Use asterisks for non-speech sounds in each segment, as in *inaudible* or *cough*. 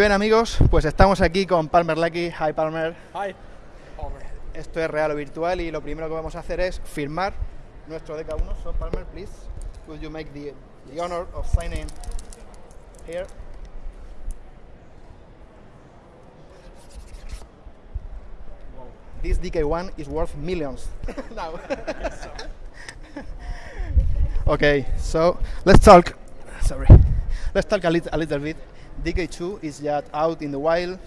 Bien amigos, pues estamos aquí con Palmer Lucky. Hi Palmer. Hi. Esto es real o virtual y lo primero que vamos a hacer es firmar nuestro DK1. So Palmer, please, could you make the, the honor of signing here? This DK1 is worth millions *laughs* now. *laughs* okay, so let's talk. Sorry, let's talk a, lit- a little bit. DK2 is just out in the wild.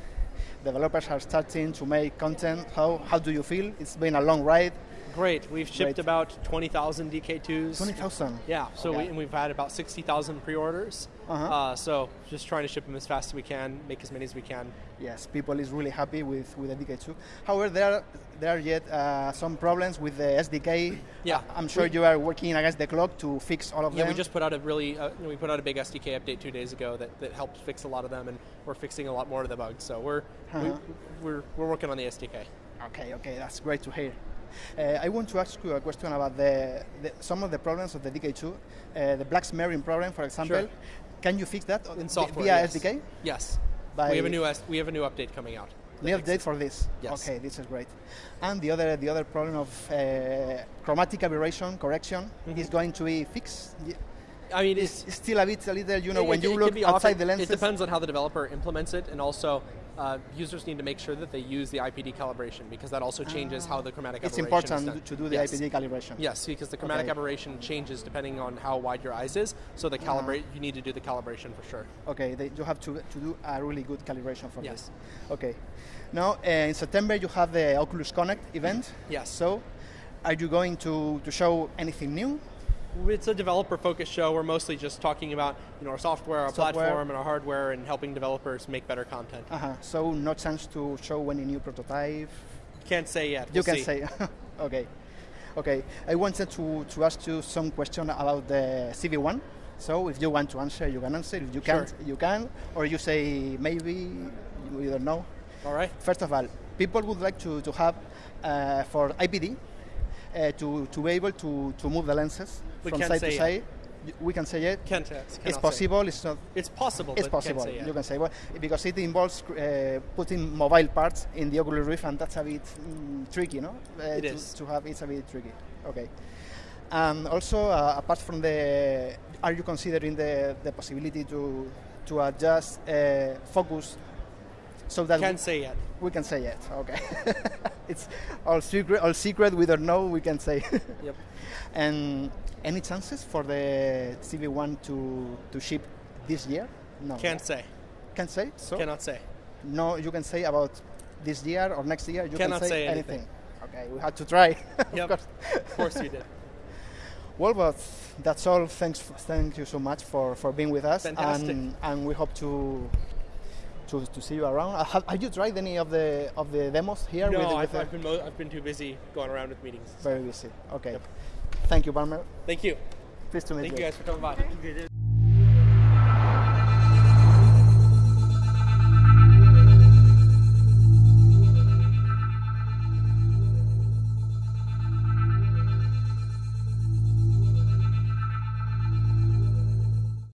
Developers are starting to make content. How how do you feel? It's been a long ride. Great. We've shipped Great. about 20,000 DK2s. Twenty thousand. Yeah, so Okay. we, and we've had about 60,000 pre-orders. Uh-huh. Uh, so just trying to ship them as fast as we can, make as many as we can. Yes, people is really happy with, with the DK2. However, there are, there are yet uh, some problems with the SDK. Yeah. I'm sure We- you are working against the clock to fix all of Yeah, them. Yeah, we just put out a really, uh, we put out a big SDK update two days ago that, that helped fix a lot of them, and we're fixing a lot more of the bugs. So we're Uh-huh. we, we're we're working on the SDK. Okay, okay, that's great to hear. Uh, I want to ask you a question about the, the some of the problems of the DK2. Uh, the black smearing problem, for example. Sure. Can you fix that In software, via yes. SDK? Yes. By we have a new S- we have a new update coming out. New update for this. Yes. Okay, this is great. And the other the other problem of uh, chromatic aberration correction Mm-hmm. is going to be fixed. I mean, It's, it's, it's still a bit a little, you know, It- when it- you it look outside often- the lenses. It depends on how the developer implements it, and also uh, users need to make sure that they use the IPD calibration because that also changes how the chromatic It's aberration It's important to do the Yes. IPD calibration. Yes, because the chromatic Okay. aberration changes depending on how wide your eyes is. So the calibrate, you need to do the calibration for sure. Okay, they, you have to, to do a really good calibration for Yes. this. Okay. Now, uh, in September, you have the Oculus Connect event. Yes. So, are you going to, to show anything new? It's a developer-focused show. We're mostly just talking about you know our software, our Software. platform, and our hardware, and helping developers make better content. Uh-huh. So, no chance to show any new prototype? Can't say yet. you We'll can see. say. *laughs* okay. Okay. I wanted to, to ask you some question about the CV1. So, if you want to answer, you can answer. If you can't, you can. Or you say maybe, we don't know. All right. First of all, people would like to, to have uh, for IPD uh, to, to be able to, to move the lenses We from side to side. We can say it. Can't. it's possible. It's not. It's possible. It's possible. say. You can say well because it involves uh, putting mobile parts in the Oculus Rift, and that's a bit mm, tricky, no? Uh, It to, is. to have. It's a bit tricky. Okay. And also, uh, apart from the, are you considering the, the possibility to to adjust uh, focus so that we- Can't say yet. we can say it. Okay. *laughs* it's all secret. All secret. We don't know. We can say. *laughs* Yep. and any chances for the CV1 to to ship this year? No. Can't say. Can't say. So Cannot say. no. You can say about this year or next year. You Cannot can say, say anything. Okay. We had to try. *laughs* of Yep. course. Of course you did. *laughs* Well, but that's all. Thanks. Thank you so much for, for being with us. Fantastic. And, and we hope to. To, to see you around. Uh, Have, have you tried any of the of the demos here? No, with, with I've, the- I've been mo- I've been too busy going around with meetings. Very busy. Okay. Thank you, Palmer. Thank you. Pleased to meet Thank you guys for coming by.